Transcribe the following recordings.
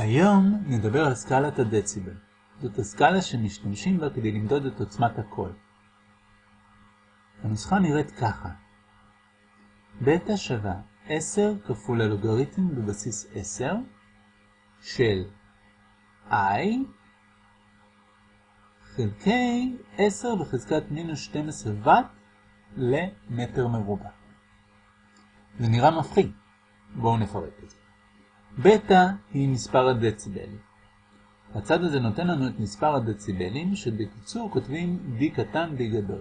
היום נדבר על סקלת הדציבל. זאת הסקאלה שמשתמשים בה כדי למדוד את עוצמת הקול. הנוסחה נראית ככה בטא שווה 10 כפול הלוגריתם בבסיס 10 של i חלקי 10 בחזקת מינוס 12 ואט למטר מרובע. זה נראה מפחיד. בואו נפרק את זה. בטא היא מספר הדציבלים. הצד הזה נותן לנו את מספר הדציבלים, שבקיצור כותבים d קטן d גדול.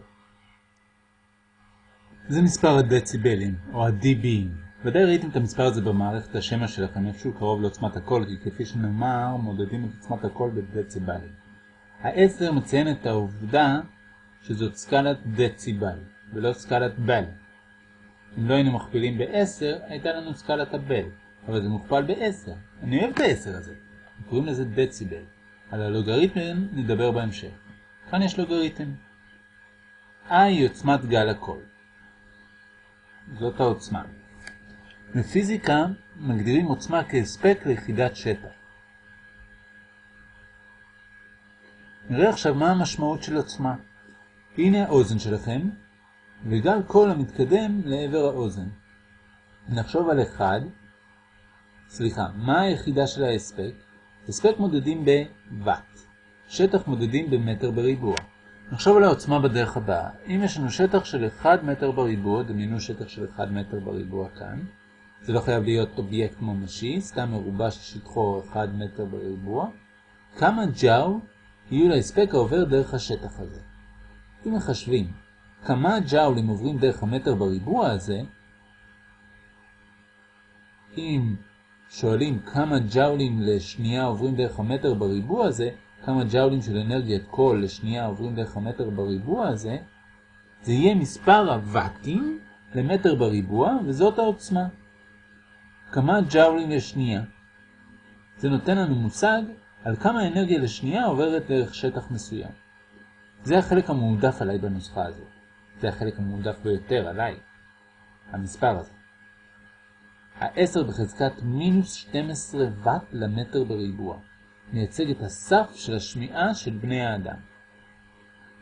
זה מספר הדציבלים, או ה-dB. ודאי ראיתם את המספר הזה במערכת השמע שלכם, איפשהו קרוב לעוצמת הקול, כי כפי שנאמר, מודדים את עוצמת הקול בדציבלים. ה-10 מציין את העובדה שזאת סקלת דציבל, ולא סקלת בל. אם לא היינו מכפילים ב-10, הייתה לנו סקלת הבל. אבל זה מוכפל ב-10. אני אוהב את ה-10 הזה. קוראים לזה דציבל. על הלוגריתם נדבר בהמשך. כאן יש לוגריתם. I היא עוצמת גל הקול. זאת העוצמה. בפיזיקה מגדירים עוצמה כהספק ליחידת שטח. נראה עכשיו מה המשמעות של עוצמה. הנה האוזן שלכם, וגל קול המתקדם לעבר האוזן. נחשוב על אחד סליחה, מה היחידה של ההספק? הספק מודדים בוואט. שטח מודדים במטר בריבוע. נחשוב על העוצמה בדרך הבאה. אם יש לנו שטח של 1 מטר בריבוע, דמיינו שטח של 1 מטר בריבוע כאן. זה לא חייב להיות אובייקט ממשי, סתם מרובע ששטחו 1 מטר בריבוע. כמה ג'או יהיו להספק העובר דרך השטח הזה? אם מחשבים כמה ג'אולים עוברים דרך המטר בריבוע הזה, אם שואלים כמה ג'אולים לשנייה עוברים דרך המטר בריבוע הזה, כמה ג'אולים של אנרגיית קול לשנייה עוברים דרך המטר בריבוע הזה, זה יהיה מספר הוואטים למטר בריבוע, וזאת העוצמה. כמה ג'אולים לשנייה. זה נותן לנו מושג על כמה אנרגיה לשנייה עוברת דרך שטח מסוים. זה החלק המועדף עליי בנוסחה הזאת. זה החלק המועדף ביותר עליי, המספר הזה. ה-10 בחזקת מינוס 12 ואט למטר בריבוע. מייצג את הסף של השמיעה של בני האדם.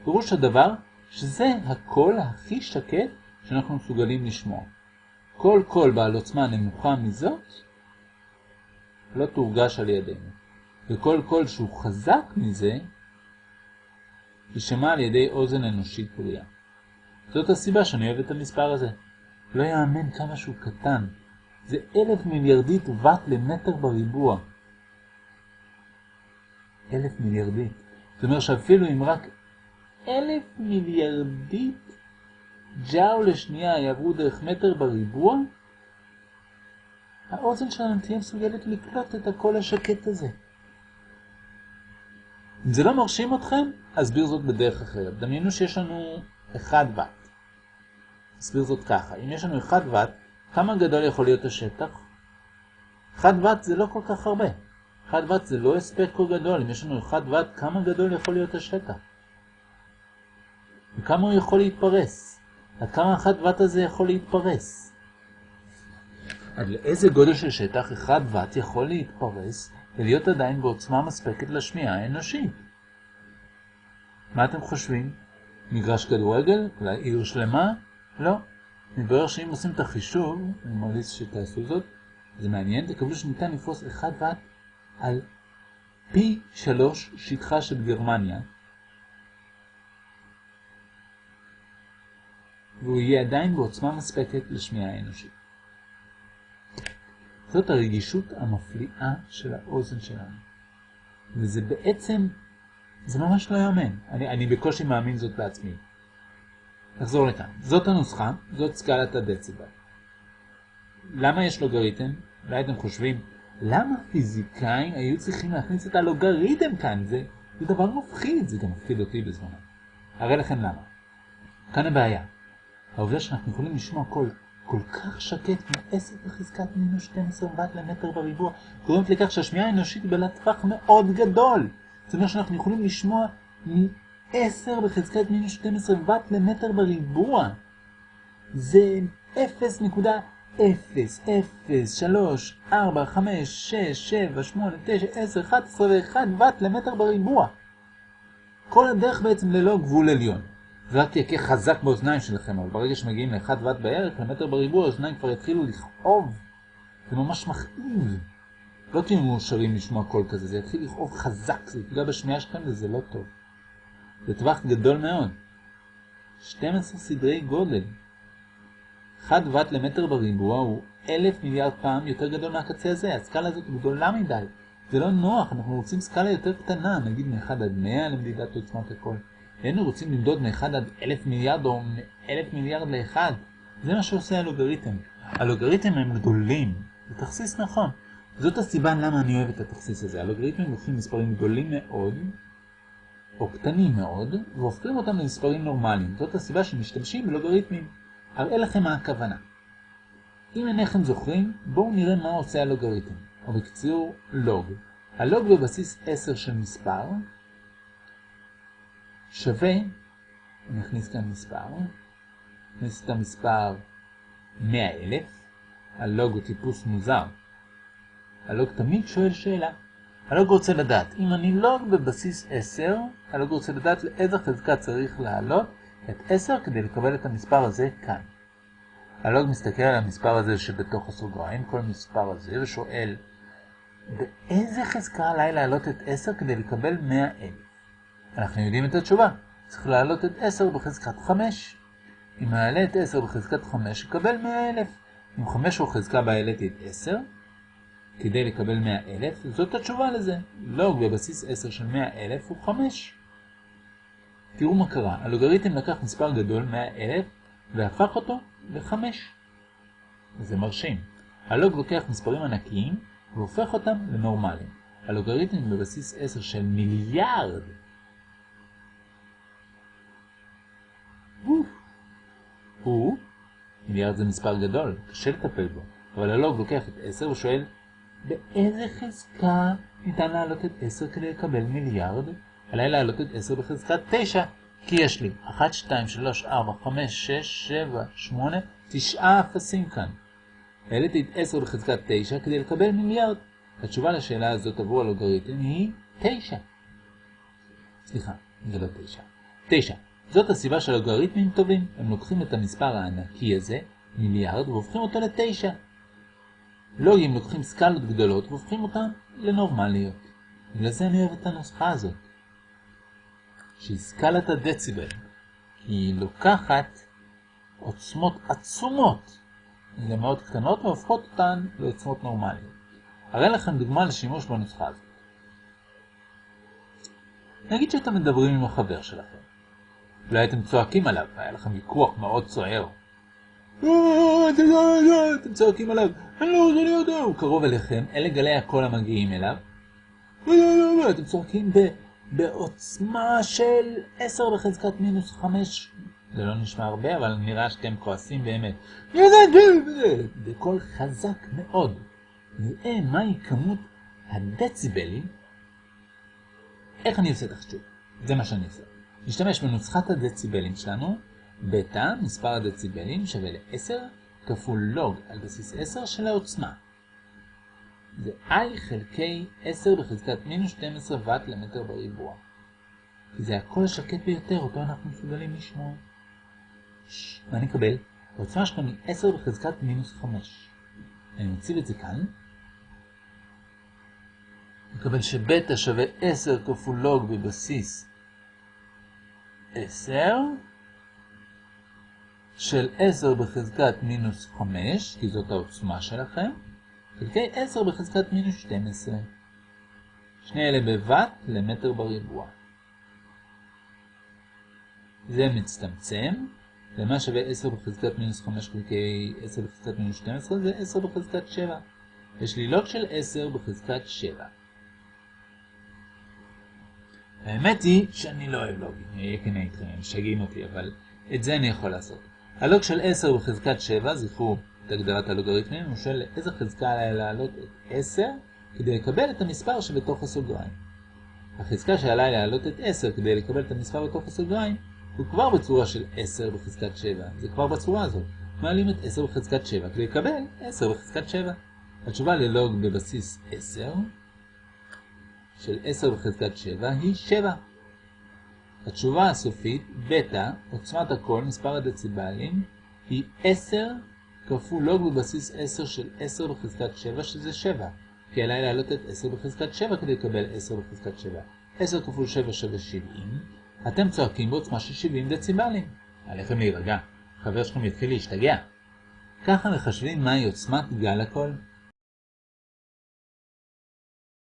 פירוש הדבר שזה הקול הכי שקט שאנחנו מסוגלים לשמוע. כל קול בעל עוצמה נמוכה מזאת לא תורגש על ידינו. וכל קול שהוא חזק מזה יישמע על ידי אוזן אנושית בריאה. זאת הסיבה שאני אוהב את המספר הזה. לא יאמן כמה שהוא קטן. זה אלף מיליארדית וואט למטר בריבוע. אלף מיליארדית. זאת אומרת שאפילו אם רק אלף מיליארדית ג'או לשנייה יעברו דרך מטר בריבוע, האוזן שלנו תהיה מסוגלת לקלוט את הקול השקט הזה. אם זה לא מרשים אתכם, אסביר זאת בדרך אחרת. דמיינו שיש לנו 1 ואט. אסביר זאת ככה, אם יש לנו 1 ואט, כמה גדול יכול להיות השטח? 1 ואט זה לא כל כך הרבה. 1 ואט זה לא הספק כה גדול. אם יש לנו 1 ואט, כמה גדול יכול להיות השטח? וכמה הוא יכול להתפרס? עד כמה 1 ואט הזה יכול להתפרס? עד לאיזה גודל של שטח 1 ואט יכול להתפרס ולהיות עדיין בעוצמה מספקת לשמיעה האנושית? מה אתם חושבים? מגרש כדורגל? אולי עיר שלמה? לא. מתברר שאם עושים את החישוב, אני ממליץ שתעשו זאת, זה מעניין, תקבלו שניתן לפרוס 1 ואט על פי 3 שטחה של גרמניה, והוא יהיה עדיין בעוצמה מספקת לשמיעה האנושית. זאת הרגישות המפליאה של האוזן שלנו. וזה בעצם, זה ממש לא יאמן. אני, אני בקושי מאמין זאת בעצמי. נחזור לכאן. זאת הנוסחה, זאת סקלת הדציבל. למה יש לוגריתם? אולי אתם חושבים, למה פיזיקאים היו צריכים להכניס את הלוגריתם כאן? זה, זה דבר מפחיד, זה גם מפחיד אותי בזמנו. הרי לכם למה. כאן הבעיה. העובדה שאנחנו יכולים לשמוע קול כל כך שקט כמו 10 בחזקת מינוס 12 ואט למטר בריבוע, גורמת לכך שהשמיעה האנושית היא בעלת טווח מאוד גדול. זאת אומרת שאנחנו יכולים לשמוע 10 בחזקת מינוס 12 ואט למטר בריבוע. זה 0.00001 0, 0, 3, 4, 5, 6, 7, 8, 9, 10, 11 ו-1 ואט למטר בריבוע. כל הדרך בעצם ללא גבול עליון. זה רק יקה חזק באוזניים שלכם, אבל ברגע שמגיעים ל-1 ואט בערך, למטר בריבוע, האוזניים כבר יתחילו לכאוב. זה ממש מכאיב. לא תהיו מאושרים לשמוע קול כזה, זה יתחיל לכאוב חזק, זה יפגע בשמיעה שלכם וזה לא טוב. זה טווח גדול מאוד. 12 סדרי גודל. 1 ואט למטר בריבוע הוא אלף מיליארד פעם יותר גדול מהקצה הזה. הסקאלה הזאת גדולה מדי. זה לא נוח, אנחנו רוצים סקאלה יותר קטנה, נגיד מ-1 עד 100 למדידת עוצמת הכל. היינו רוצים למדוד מ-1 עד 1,000 מיליארד או מ-1,000 מיליארד ל-1. זה מה שעושה הלוגריתם. הלוגריתם הם גדולים. זה תכסיס נכון. זאת הסיבה למה אני אוהב את התכסיס הזה. הלוגריתמים לוקחים מספרים גדולים מאוד, או קטנים מאוד, והופכים אותם למספרים נורמליים. זאת הסיבה שמשתמשים בלוגריתמים. אראה לכם מה הכוונה. אם אינכם זוכרים, בואו נראה מה עושה הלוגריתם, או בקצור, לוג. הלוג בבסיס 10 של מספר שווה, אני אכניס כאן מספר, נכניס את המספר 100,000, הלוג הוא טיפוס מוזר. הלוג תמיד שואל שאלה. הלוג רוצה לדעת, אם אני לוג בבסיס 10, הלוג רוצה לדעת לאיזה חזקה צריך לעלות את 10 כדי לקבל את המספר הזה כאן. הלוג מסתכל על המספר הזה שבתוך הסוגריים, כל מספר הזה, ושואל, באיזה חזקה עליי לעלות את 10 כדי לקבל 100,000? אנחנו יודעים את התשובה. צריך לעלות את 10 בחזקת 5. אם נעלה את 10 בחזקת 5, יקבל 100,000. אם 5 הוא חזקה בה העליתי את 10, כדי לקבל 100,000, זאת התשובה לזה. לוג בבסיס 10 של 100,000 הוא 5. תראו מה קרה, הלוגריתם לקח מספר גדול, 100,000, והפך אותו ל-5. זה מרשים. הלוג לוקח מספרים ענקיים והופך אותם לנורמליים. הלוגריתם בבסיס 10 של מיליארד. הוא, מיליארד זה מספר גדול, קשה לטפל בו, אבל הלוג לוקח את 10 ושואל באיזה חזקה ניתן להעלות את 10 כדי לקבל מיליארד? עליי להעלות את 10 בחזקת 9, כי יש לי 1, 2, 3, 4, 5, 6, 7, 8, 9 אפסים כאן. העליתי את 10 בחזקת 9 כדי לקבל מיליארד. התשובה לשאלה הזאת עבור הלוגריתם היא 9. סליחה, זה לא 9. 9. זאת הסיבה שהלוגריתמים טובים. הם לוקחים את המספר הענקי הזה, מיליארד, והופכים אותו ל-9. לוגים לוקחים סקלות גדולות והופכים אותן לנורמליות. בגלל זה אני אוהב את הנוסחה הזאת. שהיא סקלת הדציבל. כי היא לוקחת עוצמות עצומות למאוד קטנות והופכות אותן לעוצמות נורמליות. אראה לכם דוגמה לשימוש בנוסחה הזאת. נגיד שאתם מדברים עם החבר שלכם. אולי אתם צועקים עליו, היה לכם ויכוח מאוד סוער. אתם צועקים עליו, אני לא רוצה להיות הוא קרוב אליכם, אלה גלי הקול המגיעים אליו. אתם צועקים בעוצמה של 10 בחזקת מינוס 5. זה לא נשמע הרבה, אבל נראה שאתם כועסים באמת. בקול חזק מאוד. נראה מהי כמות הדציבלים. איך אני עושה תחשוב? זה מה שאני עושה. נשתמש בנוסחת הדציבלים שלנו. בטא, מספר הדציבלים, שווה ל-10 כפול לוג על בסיס 10 של העוצמה. זה i חלקי 10 בחזקת מינוס 12 ואט למטר בריבוע. כי זה הקול השקט ביותר, אותו אנחנו מסוגלים לשמוע. מה נקבל? העוצמה שלנו היא 10 בחזקת מינוס 5. אני מציב את זה כאן. נקבל שבטא שווה 10 כפול לוג בבסיס 10 של 10 בחזקת מינוס 5, כי זאת העוצמה שלכם, חלקי 10 בחזקת מינוס 12. שני אלה בוואט למטר בריבוע. זה מצטמצם, ומה שווה 10 בחזקת מינוס 5 חלקי 10 בחזקת מינוס 12 זה 10 בחזקת 7. יש לי לוג של 10 בחזקת 7. האמת היא שאני לא אוהב לוגים, אהיה כנה איתכם, הם משגעים אותי, אבל את זה אני יכול לעשות. הלוג של 10 בחזקת 7, זכרו את הגדרת הלוגריתמים, הוא שואל לאיזה חזקה עליי להעלות את 10 כדי לקבל את המספר שבתוך הסוגריים. החזקה שעליי להעלות את 10 כדי לקבל את המספר בתוך הסוגריים הוא כבר בצורה של 10 בחזקת 7, זה כבר בצורה הזאת. מעלים את 10 בחזקת 7 כדי לקבל 10 בחזקת 7. התשובה ללוג בבסיס 10 של 10 בחזקת 7 היא 7. התשובה הסופית, בטא, עוצמת הקול, מספר הדציבלים, היא 10 כפול לוג בבסיס 10 של 10 בחזקת 7, שזה 7. כי עליי להעלות את 10 בחזקת 7 כדי לקבל 10 בחזקת 7. 10 כפול 7 שווה 70. אתם צועקים בעוצמה של 70 דציבלים. עליכם להירגע. חבר שלכם יתחיל להשתגע. ככה מחשבים מהי עוצמת גל הקול.